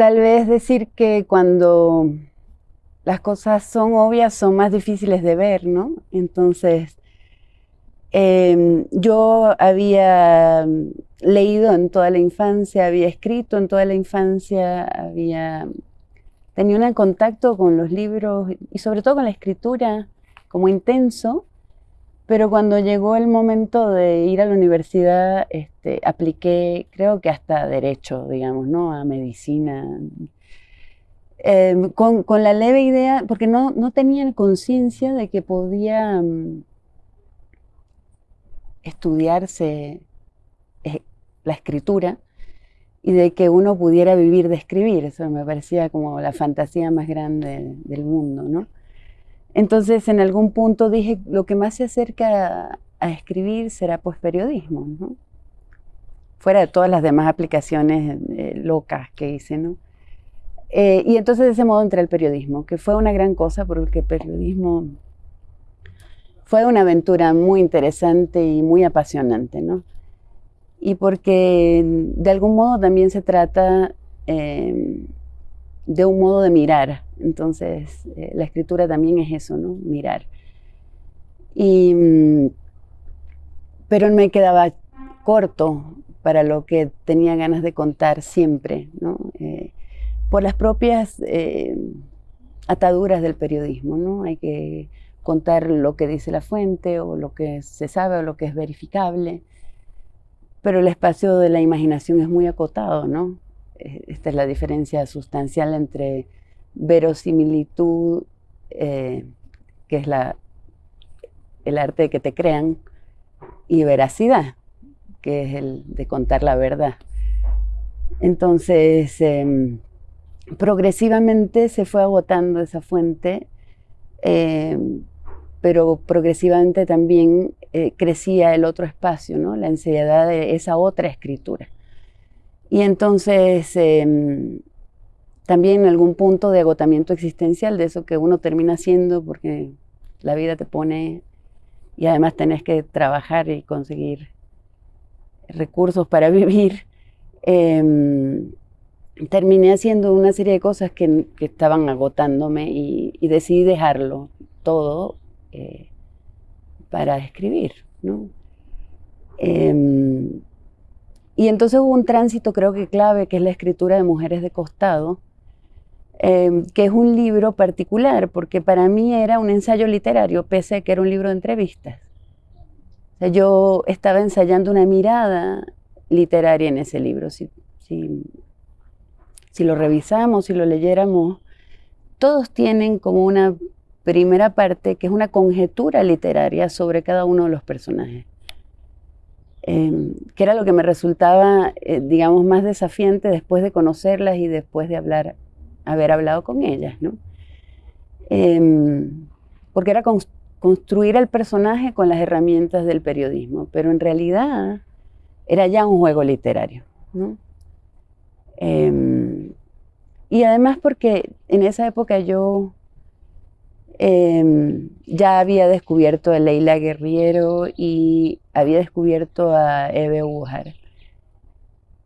tal vez decir que cuando las cosas son obvias son más difíciles de ver, ¿no? Entonces, em, yo había leído en toda la infancia, había escrito en toda la infancia, había tenido un contacto con los libros y sobre todo con la escritura como intenso, pero cuando llegó el momento de ir a la universidad, este, apliqué, creo que hasta derecho, digamos, ¿no? A medicina. Em, con, la leve idea, porque no, no conciencia de que podía mm, estudiarse eh, la escritura y de que uno pudiera vivir de escribir. Eso me parecía como la fantasía más grande del mundo, ¿no? Entonces, en algún punto dije, lo que más se acerca a, escribir será pues periodismo. Fuera de todas las demás aplicaciones eh, locas que hice, ¿no? Eh, y entonces de ese modo entré al periodismo, que fue una gran cosa porque el periodismo fue una aventura muy interesante y muy apasionante, ¿no? Y porque de algún modo también se trata eh, de un modo de mirar. Entonces, eh, la escritura también es eso, ¿no? Mirar. Y, mm, pero me quedaba corto para lo que tenía ganas de contar siempre, ¿no? Eh, por las propias eh, ataduras del periodismo, ¿no? Hay que contar lo que dice la fuente o lo que se sabe o lo que es verificable, pero el espacio de la imaginación es muy acotado, ¿no? Esta es la diferencia sustancial entre verosimilitud, eh, que es el arte de que te crean, y veracidad, que es el de contar la verdad. Entonces, em, progresivamente se fue agotando esa fuente, em, pero progresivamente también eh, crecía el otro espacio, ¿no? la ansiedad de esa otra escritura. Y entonces em, también algún punto de agotamiento existencial, de eso que uno termina haciendo porque la vida te pone y además tenés que trabajar y conseguir recursos para vivir. Em, terminé haciendo una serie de cosas que, estaban agotándome y, decidí dejarlo todo eh, para escribir. ¿no? Em, y entonces hubo un tránsito creo que clave, que es la escritura de Mujeres de Costado, em, que es un libro particular, porque para mí era un ensayo literario, pese a que era un libro de entrevistas. yo estaba ensayando una mirada literaria en ese libro. Si, si, si lo revisamos, si lo leyéramos, todos tienen como una primera parte que es una conjetura literaria sobre cada uno de los personajes. Em, que era lo que me resultaba, eh, digamos, más desafiante después de conocerlas y después de hablar, haber hablado con ellas, ¿no? Em, porque era construir al personaje con las herramientas del periodismo, pero en realidad era ya un juego literario, ¿no? Em, y además porque en esa época yo Em, ya había descubierto a Leila Guerriero y había descubierto a Eve Ujar.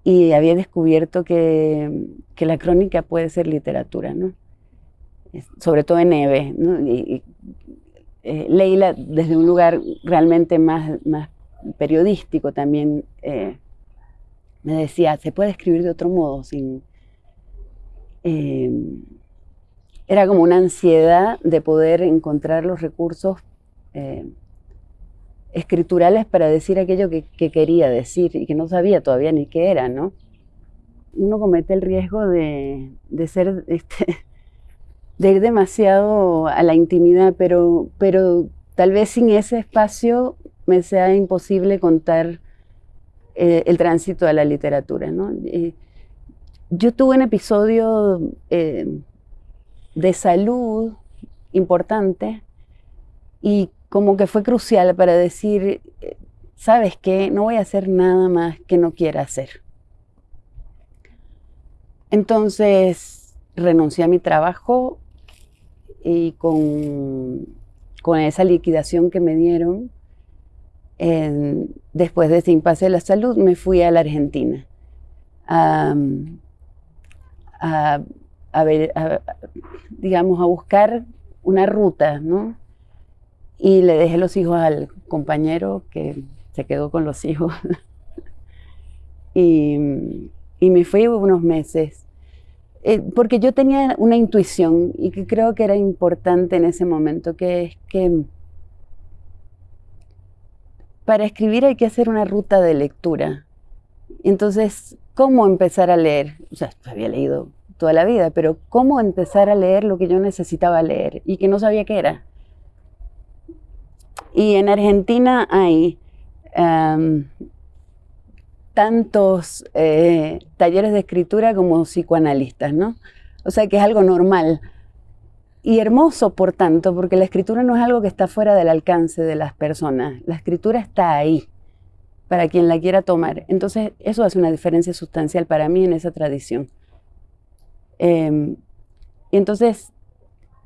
Y había descubierto que, la crónica puede ser literatura, ¿no? Sobre todo en Eve. Y, eh, Leila, desde un lugar realmente más, más periodístico también, eh, me decía, se puede escribir de otro modo, sin... Em, era como una ansiedad de poder encontrar los recursos eh, escriturales para decir aquello que, quería decir y que no sabía todavía ni qué era, ¿no? Uno comete el riesgo de, ser, este, de ir demasiado a la intimidad, pero, pero tal vez sin ese espacio me sea imposible contar eh, el tránsito a la literatura, ¿no? yo tuve un episodio eh, de salud importante y como que fue crucial para decir, ¿sabes qué? No voy a hacer nada más que no quiera hacer. Entonces renuncié a mi trabajo y con, con esa liquidación que me dieron, después de ese impasse de la salud, me fui a la Argentina a, ver, digamos, a buscar una ruta, ¿no? Y le dejé los hijos al compañero que se quedó con los hijos. y, y, me fui unos meses. Eh, porque yo tenía una intuición y que creo que era importante en ese momento, que es que para escribir hay que hacer una ruta de lectura. Entonces, ¿cómo empezar a leer? O sea, había leído toda la vida, pero ¿cómo empezar a leer lo que yo necesitaba leer y que no sabía qué era? Y en Argentina hay tantos eh, talleres de escritura como psicoanalistas, ¿no? O sea que es algo normal y hermoso, por tanto, porque la escritura no es algo que está fuera del alcance de las personas. La escritura está ahí para quien la quiera tomar. Entonces, eso hace una diferencia sustancial para mí en esa tradición. Em, y entonces,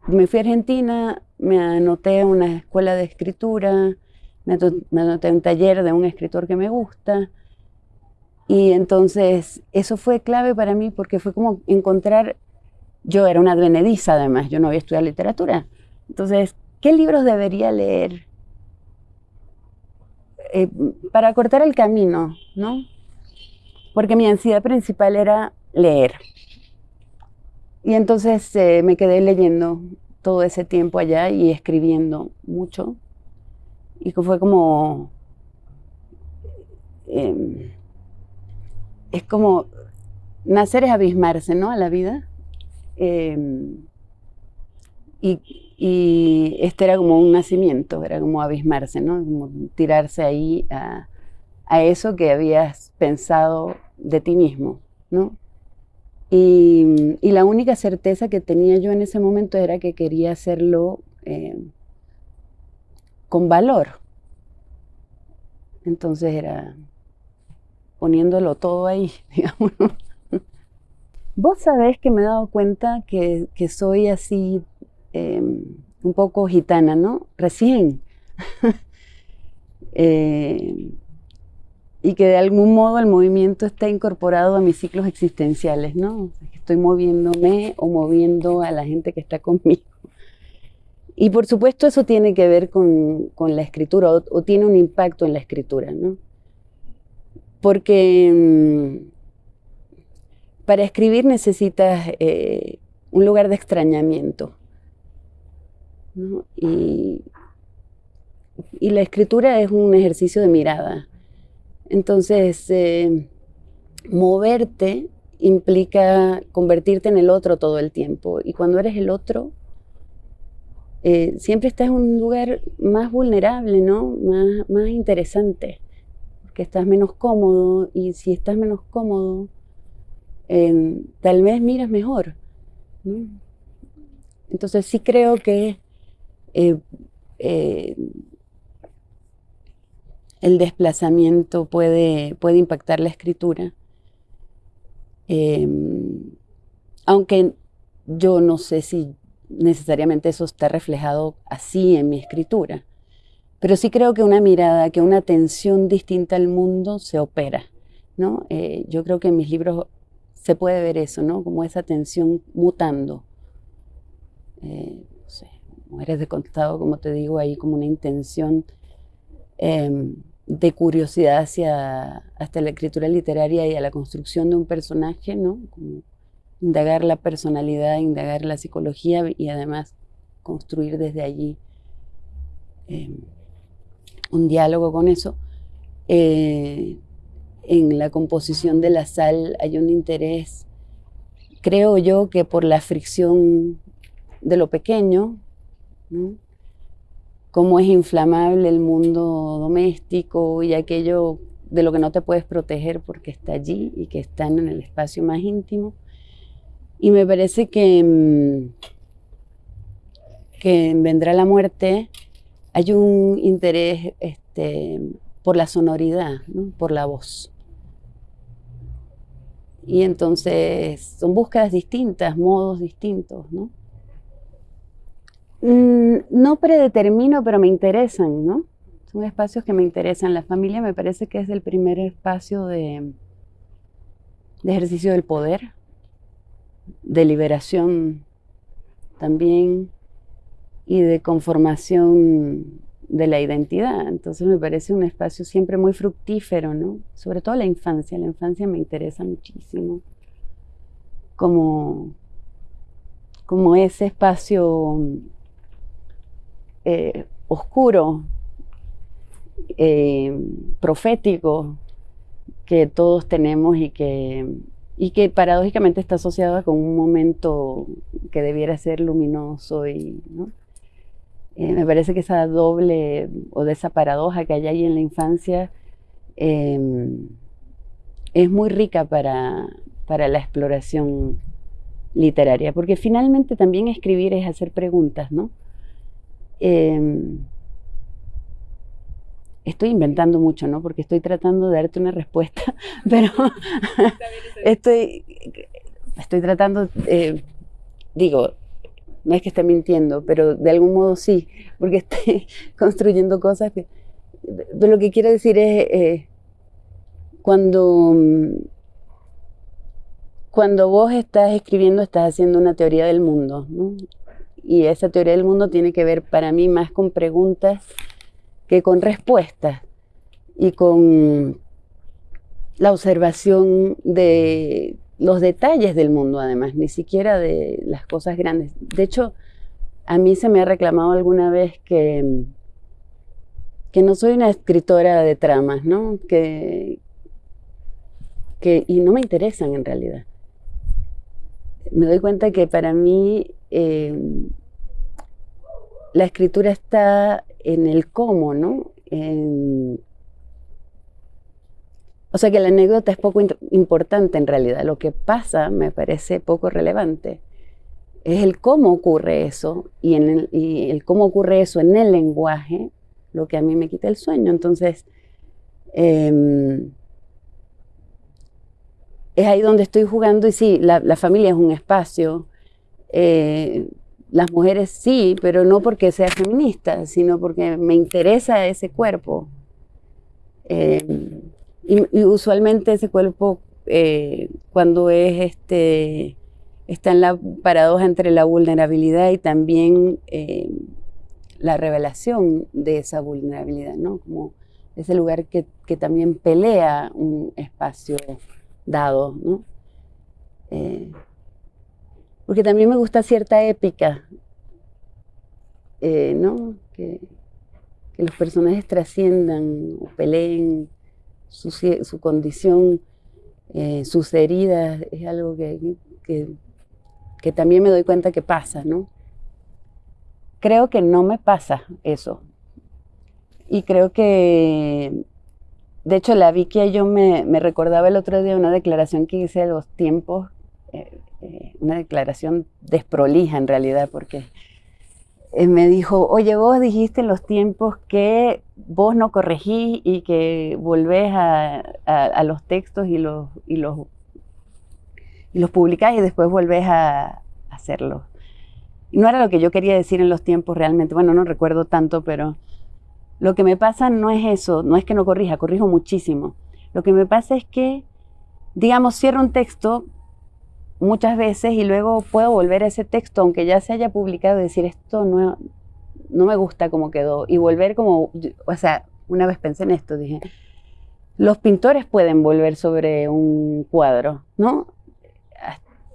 me fui a Argentina, me anoté a una escuela de escritura, me, anoté a un taller de un escritor que me gusta. Y entonces, eso fue clave para mí porque fue como encontrar yo era una advenediza además, yo no había estudiado literatura. Entonces, ¿qué libros debería leer? Eh, para cortar el camino, ¿no? Porque mi ansiedad principal era leer. Y entonces eh, me quedé leyendo todo ese tiempo allá y escribiendo mucho. Y fue como... Em, es como... Nacer es abismarse, ¿no? A la vida. Em, y, este era como un nacimiento, era como abismarse, ¿no? Como tirarse ahí a, eso que habías pensado de ti mismo, ¿no? Y, la única certeza que tenía yo en ese momento era que quería hacerlo em, con valor. Entonces era poniéndolo todo ahí, digamos. Vos sabés que me he dado cuenta que, soy así em, un poco gitana, ¿no? Recién. Eh, y que de algún modo el movimiento está incorporado a mis ciclos existenciales, ¿no? estoy moviéndome o moviendo a la gente que está conmigo. Y por supuesto eso tiene que ver con, la escritura o, tiene un impacto en la escritura, ¿no? Porque... Em, para escribir necesitas eh, un lugar de extrañamiento. Y, la escritura es un ejercicio de mirada. Entonces, eh, moverte implica convertirte en el otro todo el tiempo. Y cuando eres el otro, eh, siempre estás en un lugar más vulnerable, ¿no? Más, más interesante, porque estás menos cómodo y si estás menos cómodo, tal vez miras mejor. Entonces sí creo que eh, eh, el desplazamiento puede, puede, impactar la escritura. Em, aunque yo no sé si necesariamente eso está reflejado así en mi escritura, pero sí creo que una mirada, que una atención distinta al mundo se opera. ¿no? Eh, yo creo que en mis libros se puede ver eso, ¿no? Como esa tensión mutando. Eh, no sé, mujeres de contado, como te digo, ahí como una intención em, de curiosidad hacia hasta la escritura literaria y a la construcción de un personaje, ¿no? Indagar la personalidad, indagar la psicología y además construir desde allí em, un diálogo con eso. Eh, en la composición de la sal hay un interés, creo yo, que por la fricción de lo pequeño, cómo es inflamable el mundo doméstico y aquello de lo que no te puedes proteger porque está allí y que está en el espacio más íntimo. Y me parece que, mm, que Vendrá la muerte hay un interés este, por la sonoridad, por la voz. Y entonces son búsquedas distintas, modos distintos, ¿no? Mm, no predetermino, pero me interesan, ¿no? Son espacios que me interesan. La familia me parece que es el primer espacio de, de ejercicio del poder. de liberación también y de conformación de la identidad. Entonces me parece un espacio siempre muy fructífero, ¿no? Sobre todo la infancia. La infancia me interesa muchísimo como, como ese espacio eh, oscuro, eh, profético que todos tenemos y que, y que paradójicamente está asociado con un momento que debiera ser luminoso y. Eh, me parece que esa doble o de esa paradoja que hay ahí en la infancia em, es muy rica para, para la exploración literaria, porque finalmente también escribir es hacer preguntas, ¿no? Em, estoy inventando mucho, ¿no? Porque estoy tratando de darte una respuesta, pero estoy, estoy tratando, eh, digo, no es que esté mintiendo, pero de algún modo sí, porque estoy construyendo cosas que... lo que quiero decir es, eh, cuando, cuando vos estás escribiendo, estás haciendo una teoría del mundo, ¿no? Y esa teoría del mundo tiene que ver para mí más con preguntas que con respuestas y con la observación de los detalles del mundo además, ni siquiera de las cosas grandes. De hecho, a mí se me ha reclamado alguna vez que, que no soy una escritora de tramas, ¿no? Que, que, y no me interesan en realidad. Me doy cuenta que para mí eh, la escritura está en el cómo, ¿no? En, o sea que la anécdota es poco importante en realidad. Lo que pasa me parece poco relevante. Es el cómo ocurre eso y, en el, cómo ocurre eso en el lenguaje lo que a mí me quita el sueño. Entonces, em, es ahí donde estoy jugando y sí, la, familia es un espacio. Eh, las mujeres sí, pero no porque sea feminista, sino porque me interesa ese cuerpo. Em, y, usualmente ese cuerpo, eh, cuando es este, está en la paradoja entre la vulnerabilidad y también eh, la revelación de esa vulnerabilidad, ¿no? Como ese lugar que, también pelea un espacio dado, ¿no? Eh, porque también me gusta cierta épica, ¿no? Que, los personajes trasciendan o peleen su, condición, eh, sus heridas, es algo que, que, también me doy cuenta que pasa, ¿no? Creo que no me pasa eso. Y creo que, de hecho, la Vicky yo me, me recordaba el otro día una declaración que hice de los tiempos, eh, eh, una declaración desprolija en realidad, porque me dijo, oye, vos dijiste en los tiempos que vos no corregís y que volvés a, los textos y los, y, los, y los publicás y después volvés a, hacerlos. Y no era lo que yo quería decir en los tiempos realmente, bueno, no recuerdo tanto, pero lo que me pasa no es eso, no es que no corrija, corrijo muchísimo. Lo que me pasa es que, digamos, cierro un texto muchas veces y luego puedo volver a ese texto, aunque ya se haya publicado, y decir esto no, no me gusta como quedó. Y volver como, o sea, una vez pensé en esto, dije, los pintores pueden volver sobre un cuadro, ¿no?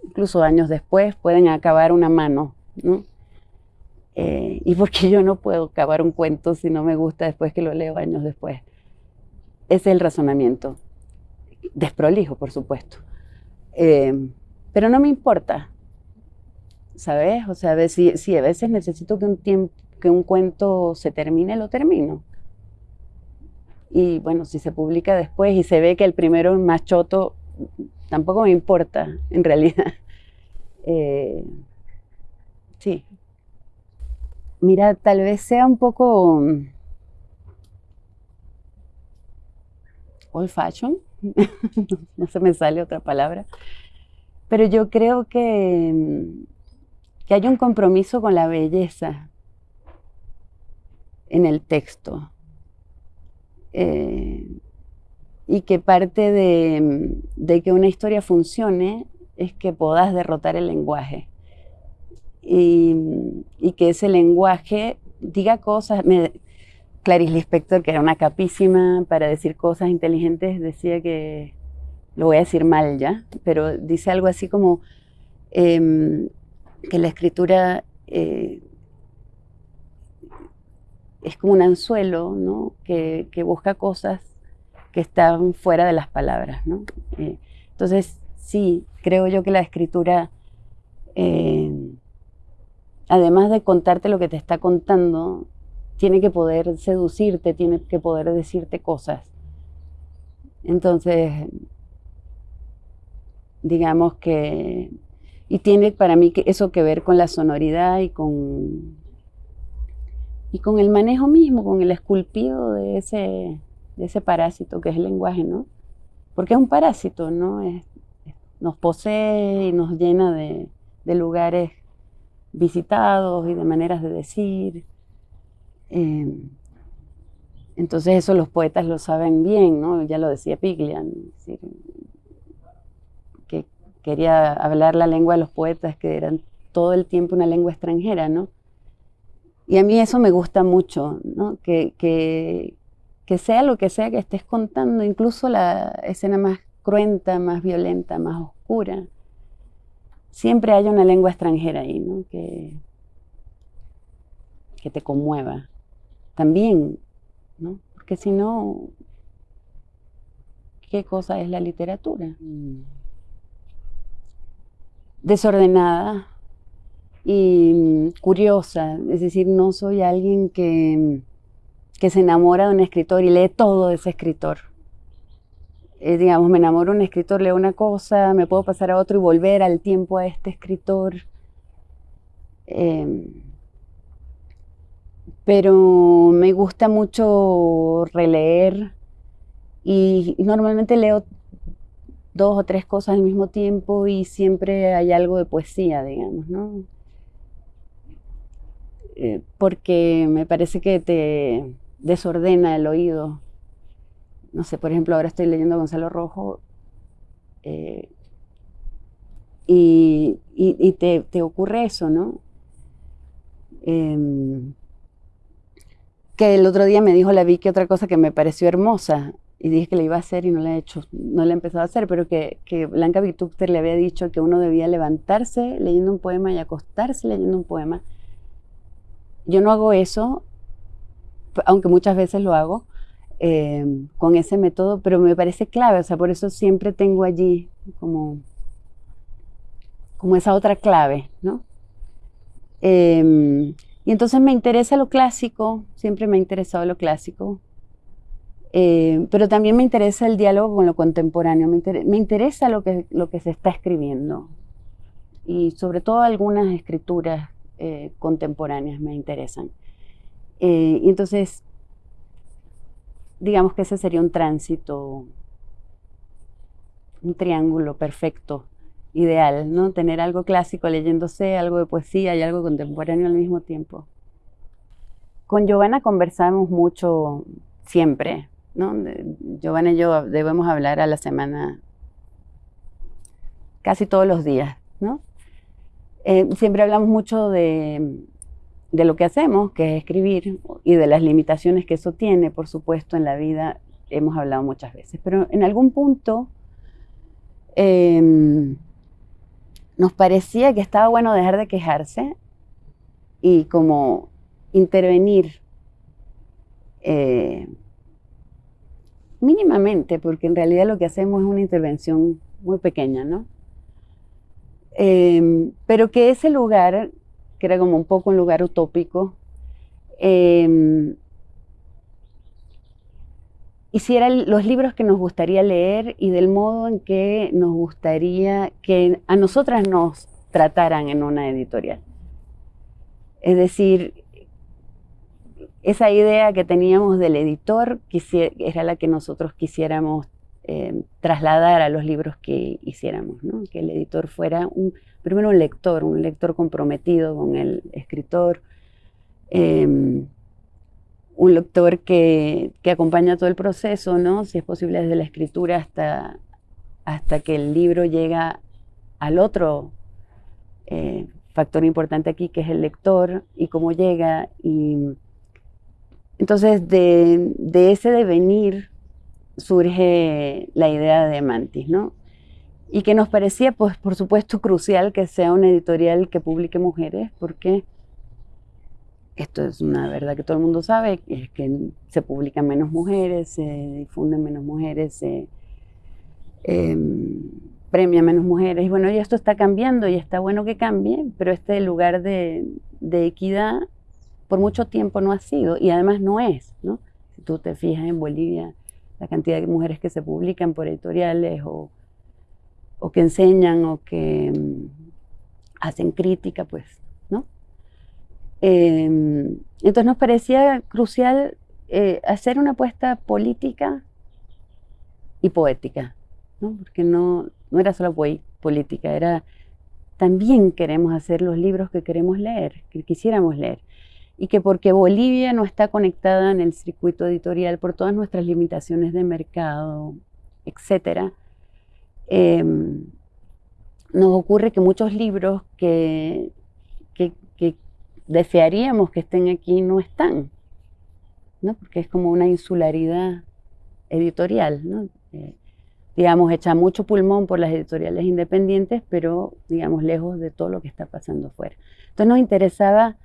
Incluso años después pueden acabar una mano, ¿no? Eh, y porque yo no puedo acabar un cuento si no me gusta después que lo leo años después. Ese es el razonamiento. Desprolijo, por supuesto. Eh, pero no me importa, ¿sabes? O sea, si, a veces necesito que un, tiempo, que un cuento se termine, lo termino. Y bueno, si se publica después y se ve que el primero es más choto, tampoco me importa, en realidad. Eh, sí. Mira, tal vez sea un poco mm, old fashion, no se me sale otra palabra, pero yo creo que, que hay un compromiso con la belleza en el texto. Eh, y que parte de, que una historia funcione es que podás derrotar el lenguaje. Y, que ese lenguaje diga cosas. Me, Clarice Lispector, que era una capísima para decir cosas inteligentes, decía que, lo voy a decir mal ya, pero dice algo así como em, que la escritura eh, es como un anzuelo, ¿no? Que, busca cosas que están fuera de las palabras, ¿no? Eh, entonces, sí, creo yo que la escritura, eh, además de contarte lo que te está contando, tiene que poder seducirte, tiene que poder decirte cosas. Entonces, digamos que, y tiene para mí eso que ver con la sonoridad y con, y con el manejo mismo, con el esculpido de ese, de ese parásito que es el lenguaje, ¿no? Porque es un parásito, ¿no? nos posee y nos llena de, lugares visitados y de maneras de decir. Em, entonces eso los poetas lo saben bien, ¿no? Ya lo decía Piglian, que quería hablar la lengua de los poetas, que eran todo el tiempo una lengua extranjera, ¿no? Y a mí eso me gusta mucho, ¿no? Que, que, que sea lo que sea que estés contando, incluso la escena más cruenta, más violenta, más oscura, siempre hay una lengua extranjera ahí, ¿no? Que, que te conmueva. También, ¿no? Porque si no, ¿qué cosa es la literatura? Mm. Desordenada y curiosa, es decir, no soy alguien que, que se enamora de un escritor y lee todo de ese escritor eh, digamos, me enamoro de un escritor, leo una cosa, me puedo pasar a otro y volver al tiempo a este escritor. Em, pero me gusta mucho releer y, normalmente leo dos o tres cosas al mismo tiempo y siempre hay algo de poesía, digamos, ¿no? Eh, porque me parece que te desordena el oído no sé, por ejemplo, ahora estoy leyendo Gonzalo Rojo eh, y, te, ocurre eso, ¿no? Em, que el otro día me dijo la Vicky otra cosa que me pareció hermosa y dije que la iba a hacer y no la he hecho, no la he empezado a hacer, pero que, Blanca Vitúcter le había dicho que uno debía levantarse leyendo un poema y acostarse leyendo un poema. Yo no hago eso, aunque muchas veces lo hago, Em, con ese método, pero me parece clave, o sea, por eso siempre tengo allí como, como esa otra clave, ¿no? Em, y entonces me interesa lo clásico, siempre me ha interesado lo clásico, em, pero también me interesa el diálogo con lo contemporáneo, me, interesa lo que, lo que se está escribiendo y sobre todo algunas escrituras eh, contemporáneas me interesan. Eh, y entonces digamos que ese sería un tránsito, un triángulo perfecto, ideal, ¿no? Tener algo clásico leyéndose, algo de poesía y algo contemporáneo al mismo tiempo. Con Giovanna conversamos mucho siempre, ¿no? Giovanna y yo debemos hablar a la semana casi todos los días, ¿no? Eh, siempre hablamos mucho de, de lo que hacemos, que es escribir, y de las limitaciones que eso tiene, por supuesto, en la vida, hemos hablado muchas veces. Pero en algún punto em, nos parecía que estaba bueno dejar de quejarse y como intervenir eh, mínimamente, porque en realidad lo que hacemos es una intervención muy pequeña, ¿no? Em, pero que ese lugar que era como un poco un lugar utópico. Eh, hiciera los libros que nos gustaría leer y del modo en que nos gustaría que a nosotras nos trataran en una editorial. Es decir, esa idea que teníamos del editor era la que nosotros quisiéramos eh, trasladar a los libros que hiciéramos, que el editor fuera un, primero un lector, un lector comprometido con el escritor, em, un lector que, acompaña todo el proceso, ¿no? si es posible desde la escritura hasta, hasta que el libro llega al otro eh, factor importante aquí, que es el lector y cómo llega. Entonces de, ese devenir surge la idea de Mantis, ¿no? Y que nos parecía, pues, por supuesto, crucial que sea una editorial que publique mujeres, porque esto es una verdad que todo el mundo sabe, es que se publican menos mujeres, se difunden menos mujeres, se eh, premia menos mujeres. Y bueno, y esto está cambiando y está bueno que cambie, pero este lugar de, de equidad por mucho tiempo no ha sido y además no es, ¿no? Si tú te fijas en Bolivia, la cantidad de mujeres que se publican por editoriales o, o que enseñan o que mm, hacen crítica, pues, ¿no? Em, entonces nos parecía crucial eh, hacer una apuesta política y poética, ¿no? porque no, no era solo política, era también queremos hacer los libros que queremos leer, que quisiéramos leer. Y que porque Bolivia no está conectada en el circuito editorial por todas nuestras limitaciones de mercado, etcétera, em, nos ocurre que muchos libros que, que, desearíamos que estén aquí no están, ¿no? porque es como una insularidad editorial, ¿no? Eh, digamos, echa mucho pulmón por las editoriales independientes, pero, digamos, lejos de todo lo que está pasando fuera. Entonces nos interesaba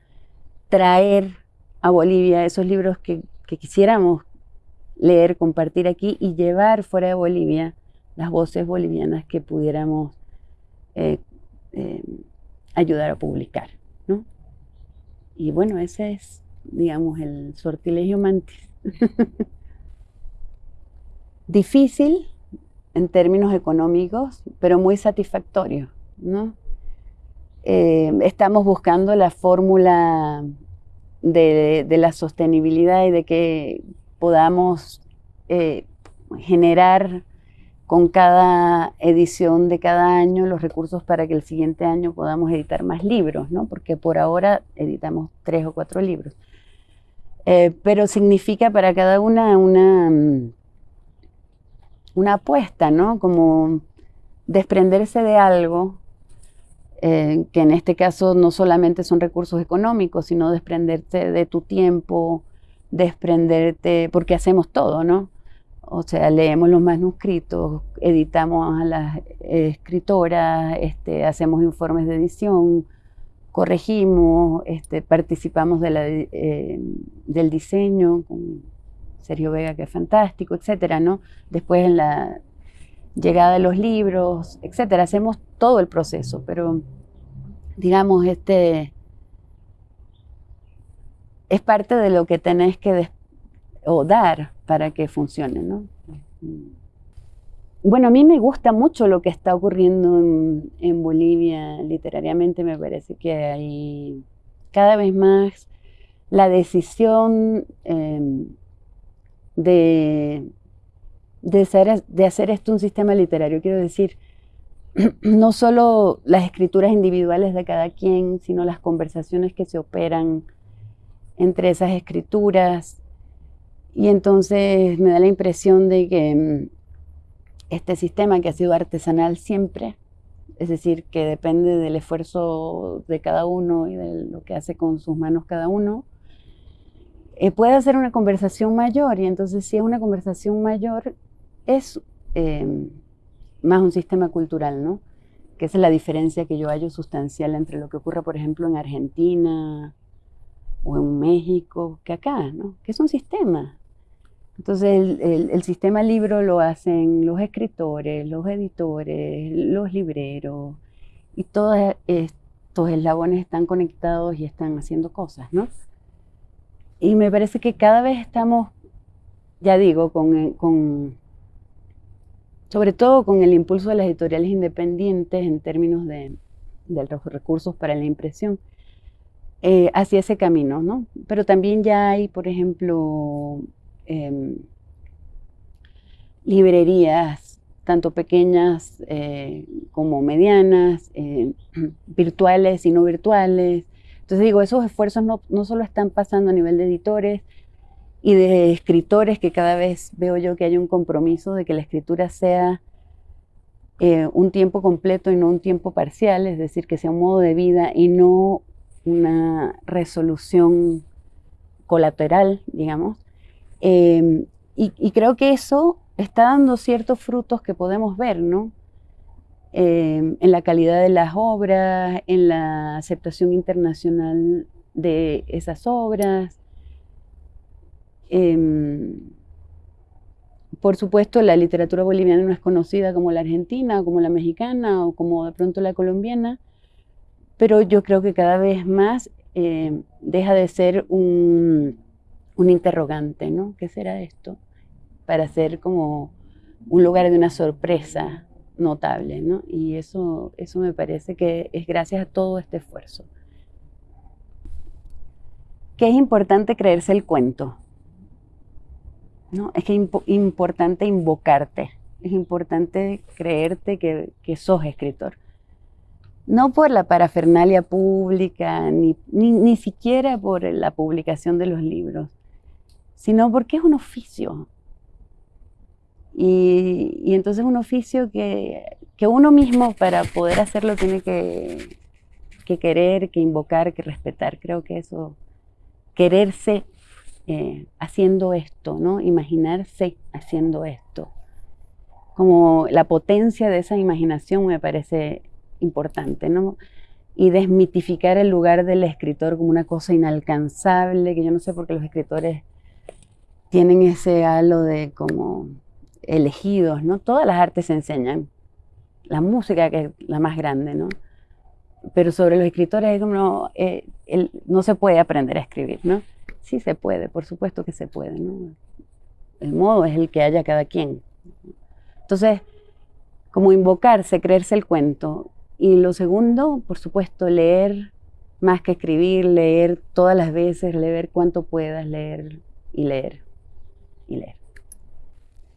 traer a Bolivia esos libros que, quisiéramos leer, compartir aquí y llevar fuera de Bolivia las voces bolivianas que pudiéramos eh, eh, ayudar a publicar. Y bueno, ese es, digamos, el sortilegio mantis. Difícil en términos económicos, pero muy satisfactorio. ¿no? Eh, estamos buscando la fórmula de, la sostenibilidad y de que podamos eh, generar con cada edición de cada año los recursos para que el siguiente año podamos editar más libros, ¿no? porque por ahora editamos tres o cuatro libros. Eh, pero significa para cada una una, una apuesta, ¿no? como desprenderse de algo, eh, que en este caso no solamente son recursos económicos, sino desprenderte de tu tiempo, desprenderte, porque hacemos todo, ¿no? O sea, leemos los manuscritos, editamos a las escritoras, este, hacemos informes de edición, corregimos, este, participamos de eh, del diseño con Sergio Vega, que es fantástico, etcétera, ¿no? Después en la llegada de los libros, etcétera, hacemos todo el proceso, pero digamos, este es parte de lo que tenés que dar para que funcione, ¿no? Bueno, a mí me gusta mucho lo que está ocurriendo en, Bolivia literariamente, me parece que hay cada vez más la decisión em, de, de, de hacer esto un sistema literario. Quiero decir, no solo las escrituras individuales de cada quien, sino las conversaciones que se operan entre esas escrituras, y entonces me da la impresión de que mm, este sistema que ha sido artesanal siempre, es decir, que depende del esfuerzo de cada uno y de lo que hace con sus manos cada uno, eh, puede hacer una conversación mayor. Y entonces si es una conversación mayor, es em, más un sistema cultural, ¿no? Que es la diferencia que yo hallo sustancial entre lo que ocurre, por ejemplo, en Argentina o en México, que acá, ¿no? Que es un sistema. Entonces el, sistema libro lo hacen los escritores, los editores, los libreros, y todos estos eslabones están conectados y están haciendo cosas, ¿no? Y me parece que cada vez estamos, ya digo, con, sobre todo con el impulso de las editoriales independientes en términos de, los recursos para la impresión, eh, hacia ese camino, ¿no? Pero también ya hay, por ejemplo, Em, librerías, tanto pequeñas eh, como medianas, eh, virtuales y no virtuales. Entonces digo, esos esfuerzos no, no solo están pasando a nivel de editores y de escritores, que cada vez veo yo que hay un compromiso de que la escritura sea eh, un tiempo completo y no un tiempo parcial, es decir, que sea un modo de vida y no una resolución colateral, digamos. Em, y, creo que eso está dando ciertos frutos que podemos ver, ¿no? Em, en la calidad de las obras, en la aceptación internacional de esas obras. Em, por supuesto, la literatura boliviana no es conocida como la argentina, como la mexicana, o como de pronto la colombiana, pero yo creo que cada vez más eh, deja de ser un, interrogante, ¿no? ¿Qué será esto? Para ser como un lugar de una sorpresa notable, ¿no? Y eso, eso me parece que es gracias a todo este esfuerzo. Que es importante creerse el cuento. ¿No? Es que es importante invocarte, es importante creerte que, que sos escritor no por la parafernalia pública, ni, ni, siquiera por la publicación de los libros, sino porque es un oficio. Y, y entonces un oficio que, que, uno mismo para poder hacerlo tiene que, que, querer, que invocar, que respetar. Creo que eso, quererse eh, haciendo esto, ¿no? Imaginarse haciendo esto. Como la potencia de esa imaginación me parece importante, ¿no? Y desmitificar el lugar del escritor como una cosa inalcanzable, que yo no sé por qué los escritores tienen ese halo de como elegidos, ¿no? Todas las artes se enseñan, la música que es la más grande, ¿no? Pero sobre los escritores es como, eh, no se puede aprender a escribir, ¿no? Sí se puede, por supuesto que se puede, ¿no? El modo es el que haya cada quien. Entonces, como invocarse, creerse el cuento, y lo segundo, por supuesto, leer más que escribir, leer todas las veces, leer cuanto puedas, leer y leer y leer.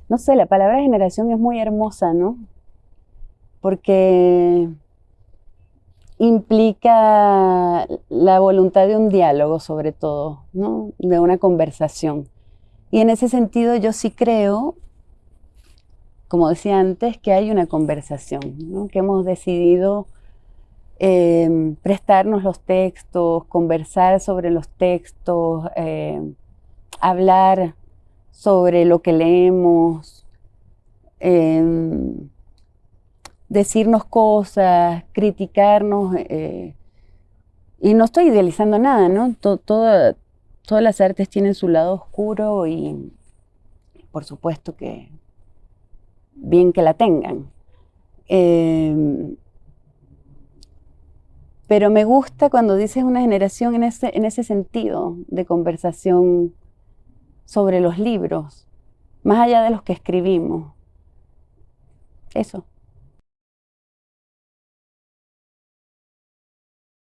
No sé, la palabra generación es muy hermosa, ¿no? Porque implica la voluntad de un diálogo sobre todo, ¿no? De una conversación. Y en ese sentido yo sí creo como decía antes, que hay una conversación, que hemos decidido em, prestarnos los textos, conversar sobre los textos, em, hablar sobre lo que leemos, em, decirnos cosas, criticarnos. Eh, y no estoy idealizando nada, ¿no? todas las artes tienen su lado oscuro y por supuesto que bien que la tengan. Em, pero me gusta cuando dices una generación en ese, en ese sentido de conversación sobre los libros, más allá de los que escribimos. Eso.